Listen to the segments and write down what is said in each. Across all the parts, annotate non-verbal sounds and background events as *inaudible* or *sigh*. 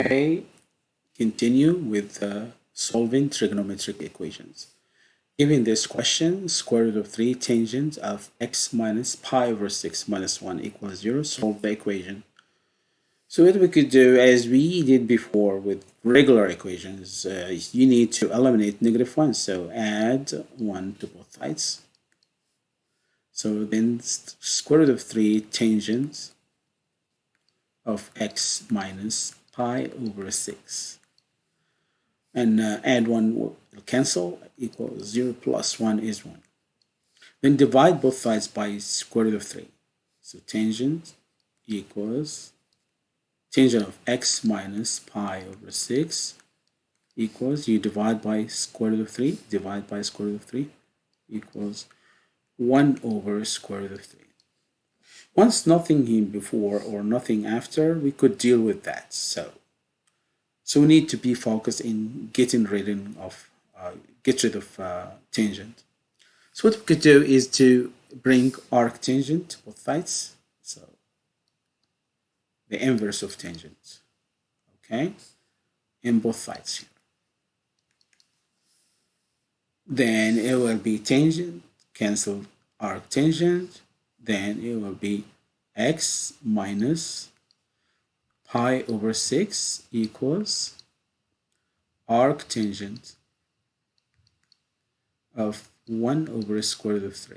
Okay, continue with uh, solving trigonometric equations. Given this question, square root of 3 tangent of x minus pi over 6 minus 1 equals 0, solve the equation. So what we could do, as we did before with regular equations, uh, you need to eliminate negative 1. So add 1 to both sides. So then square root of 3 tangent of x minus pi over 6. And uh, add 1 will cancel, equals 0 plus 1 is 1. Then divide both sides by square root of 3. So tangent equals tangent of x minus pi over 6 equals, you divide by square root of 3, divide by square root of 3 equals 1 over square root of 3. Once nothing in before or nothing after, we could deal with that. So, so we need to be focused in getting rid of, uh, get rid of uh, tangent. So what we could do is to bring arc tangent to both sides. So the inverse of tangent, okay, in both sides here. Then it will be tangent, cancel arc tangent, then it will be x minus pi over 6 equals arc tangent of 1 over square root of 3.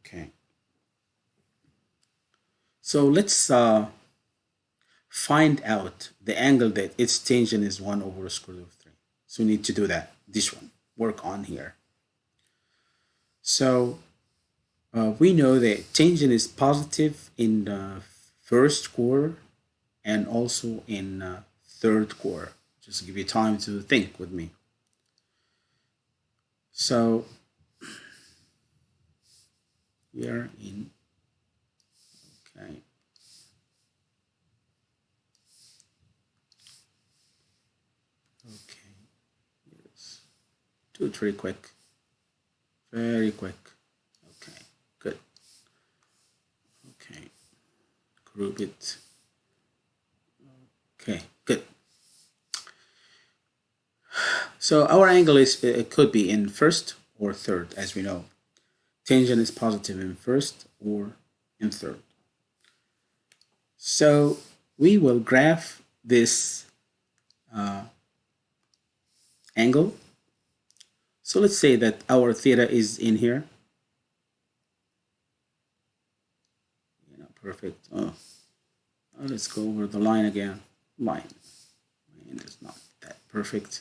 Okay. So let's uh, find out the angle that its tangent is 1 over square root of 3. So we need to do that, this one, work on here. So uh, we know that tangent is positive in the first quarter and also in uh, third quarter. Just give you time to think with me. So we are in okay. Okay, yes. Do it very quick. Very quick. Okay, good. Okay, group it. Okay, good. So our angle is it could be in first or third, as we know. Tangent is positive in first or in third. So we will graph this uh, angle so let's say that our theta is in here. Yeah, perfect. Oh, oh let's go over the line again. Line. Line is not that perfect.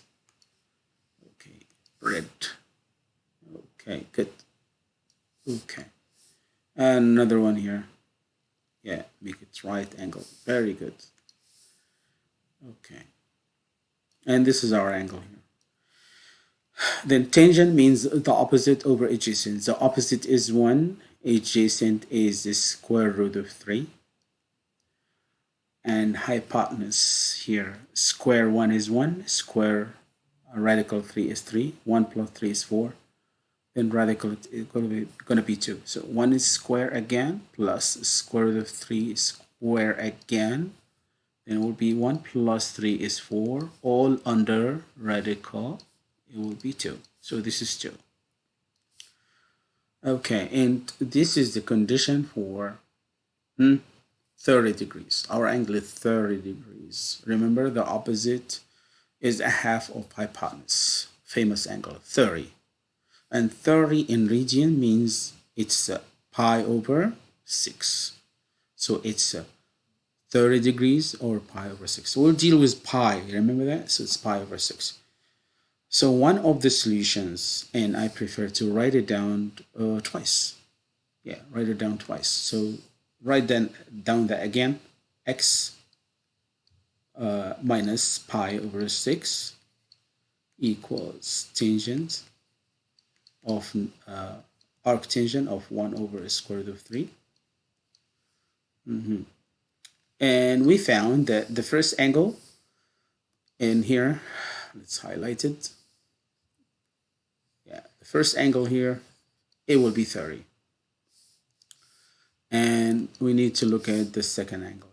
Okay, red. Okay, good. Okay. Another one here. Yeah, make it right angle. Very good. Okay. And this is our angle here. Then tangent means the opposite over adjacent. The opposite is 1, adjacent is the square root of 3. And hypotenuse here, square 1 is 1, square uh, radical 3 is 3, 1 plus 3 is 4, then radical is going to be, going to be 2. So 1 is square again, plus square root of 3 is square again, then it will be 1 plus 3 is 4, all under radical it will be 2 so this is 2 okay and this is the condition for hmm, 30 degrees. Our angle is 30 degrees. Remember the opposite is a half of hypotenuse famous angle 30 and 30 in radian means it's pi over 6 so it's uh, 30 degrees or pi over 6 so we'll deal with pi remember that? So it's pi over 6 so one of the solutions, and I prefer to write it down uh, twice. Yeah, write it down twice. So write then down that again, x uh, minus pi over 6 equals tangent of uh, arc tangent of 1 over square root of 3. Mm -hmm. And we found that the first angle in here, let's highlight it, the first angle here, it will be 30. And we need to look at the second angle.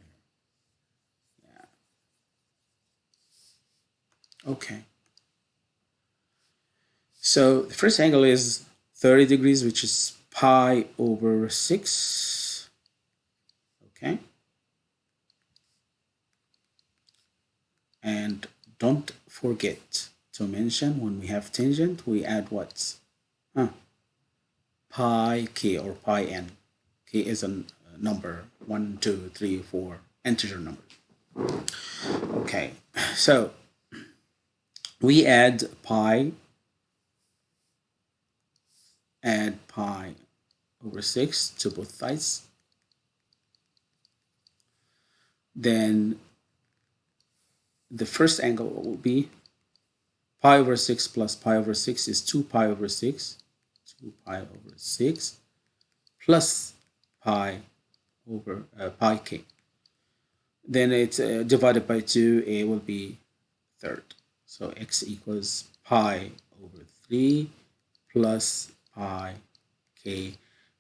Yeah. Okay. So the first angle is 30 degrees, which is pi over 6. Okay. And don't forget to mention when we have tangent, we add what? Huh. Pi k or pi n. k is a number, 1, 2, 3, 4, integer number. Okay, *clears throat* so we add pi, add pi over 6 to both sides. Then the first angle will be pi over 6 plus pi over 6 is 2 pi over 6. 2 pi over 6 plus pi over uh, pi k. Then it's uh, divided by 2, a will be third. So x equals pi over 3 plus pi k.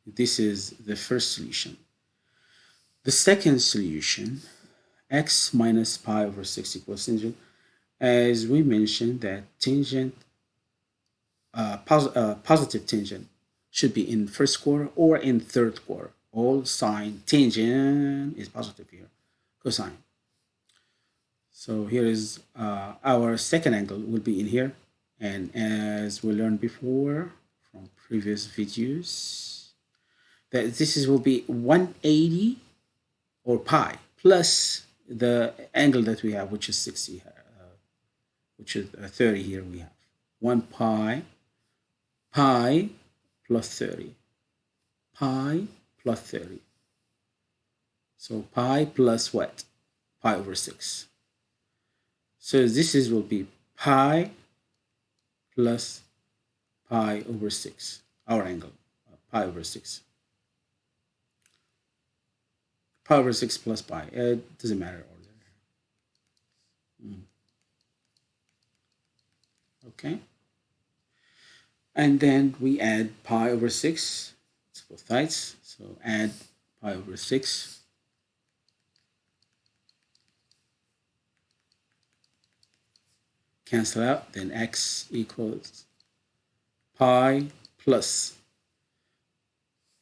This is the first solution. The second solution, x minus pi over 6 equals tangent. As we mentioned that tangent, uh, pos uh, positive tangent should be in first quarter or in third quarter. All sine tangent is positive here, cosine. So here is uh, our second angle will be in here. And as we learned before from previous videos, that this is will be 180 or pi plus the angle that we have, which is 60, uh, which is uh, 30 here we have. 1 pi, pi plus 30, pi plus 30. So pi plus what? Pi over 6. So this is will be pi plus pi over 6, our angle, uh, pi over 6. Pi over 6 plus pi, it doesn't matter order. Mm. Okay. And then we add pi over 6 It's both sides. So add pi over 6 cancel out, then x equals pi plus.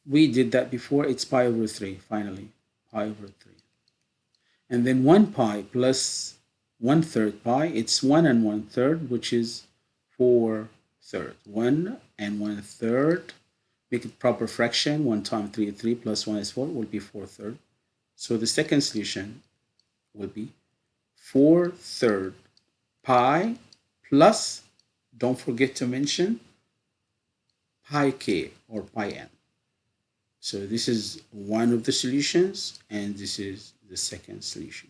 We did that before, it's pi over 3, finally, pi over 3. And then 1 pi plus 1 third pi, it's 1 and 1 third, which is 4 third. 1 and one third, make it proper fraction, 1 times 3 3 plus 1 is 4, will be 4 third. So the second solution will be 4 third pi plus, don't forget to mention, pi k or pi n. So this is one of the solutions and this is the second solution.